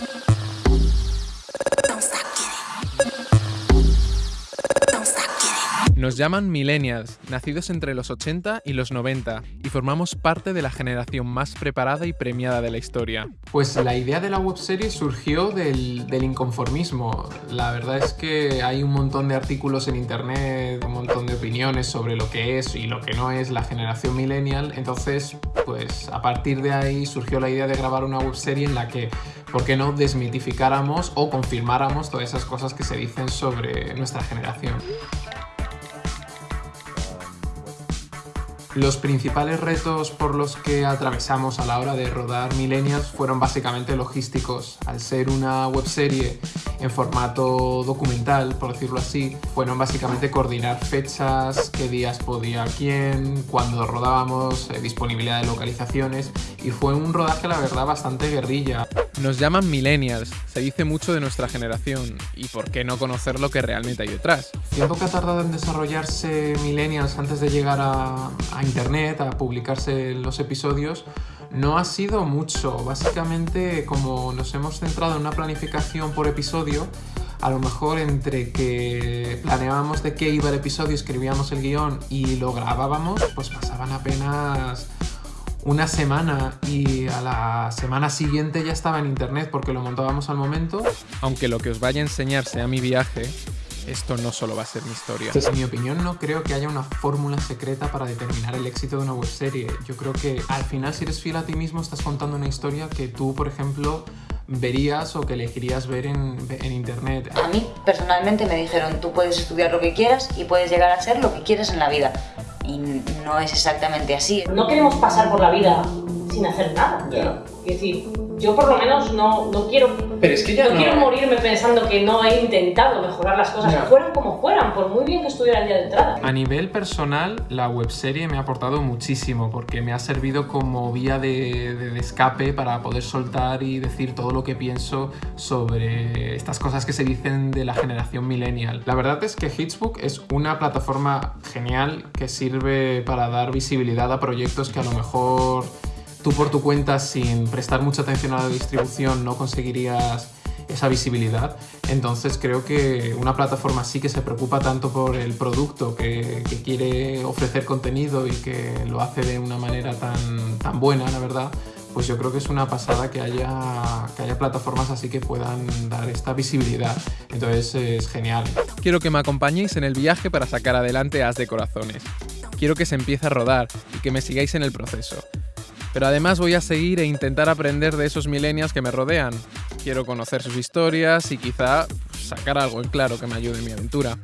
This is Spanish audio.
you Nos llaman millennials, nacidos entre los 80 y los 90, y formamos parte de la generación más preparada y premiada de la historia. Pues la idea de la webserie surgió del, inconformismo. La verdad es que hay un montón de artículos en internet, un montón de opiniones sobre lo que es y lo que no es la generación millennial. Entonces, pues a partir de ahí surgió la idea de grabar una webserie en la que, ¿por qué no desmitificáramos o confirmáramos todas esas cosas que se dicen sobre nuestra generación? Los principales retos por los que atravesamos a la hora de rodar Millennials fueron básicamente logísticos. Al ser una webserie en formato documental, por decirlo así, fueron básicamente coordinar fechas, qué días podía quién, cuándo rodábamos, eh, disponibilidad de localizaciones y fue un rodaje la verdad bastante guerrilla. Nos llaman millennials, se dice mucho de nuestra generación y por qué no conocer lo que realmente hay detrás. El tiempo que ha tardado en desarrollarse millennials antes de llegar a, a internet, a publicarse los episodios, no ha sido mucho. Básicamente, como nos hemos centrado en una planificación por episodio, a lo mejor entre que planeábamos de qué iba el episodio, escribíamos el guion y lo grabábamos, pues pasaban apenas una semana y a la semana siguiente ya estaba en internet porque lo montábamos al momento. Aunque lo que os vaya a enseñar sea mi viaje, esto no solo va a ser mi historia. En mi opinión no creo que haya una fórmula secreta para determinar el éxito de una webserie. Yo creo que al final si eres fiel a ti mismo estás contando una historia que tú, por ejemplo, verías o que elegirías ver en, en, internet. A mí personalmente me dijeron tú puedes estudiar lo que quieras y puedes llegar a ser lo que quieres en la vida. Y no es exactamente así. No queremos pasar por la vida sin hacer nada. Yeah. Es decir, yo por lo menos no, no quiero pero es que ya no, no, quiero morirme pensando que no he intentado mejorar las cosas, fueran como fueran, por muy bien que estuviera el día de entrada. A nivel personal, la webserie me ha aportado muchísimo porque me ha servido como vía de, de- de escape para poder soltar y decir todo lo que pienso sobre estas cosas que se dicen de la generación millennial. La verdad es que Hitsbook es una plataforma genial que sirve para dar visibilidad a proyectos que a lo mejor tú por tu cuenta sin prestar mucha atención a la distribución no conseguirías esa visibilidad. Entonces creo que una plataforma así que se preocupa tanto por el producto, que, que quiere ofrecer contenido y que lo hace de una manera tan, tan buena, la verdad, pues yo creo que es una pasada que haya, que haya plataformas así que puedan dar esta visibilidad. Entonces es genial. Quiero que me acompañéis en el viaje para sacar adelante As de Corazones. Quiero que se empiece a rodar y que me sigáis en el proceso. Pero además voy a seguir e intentar aprender de esos millennials que me rodean. Quiero conocer sus historias y quizá sacar algo en claro que me ayude en mi aventura.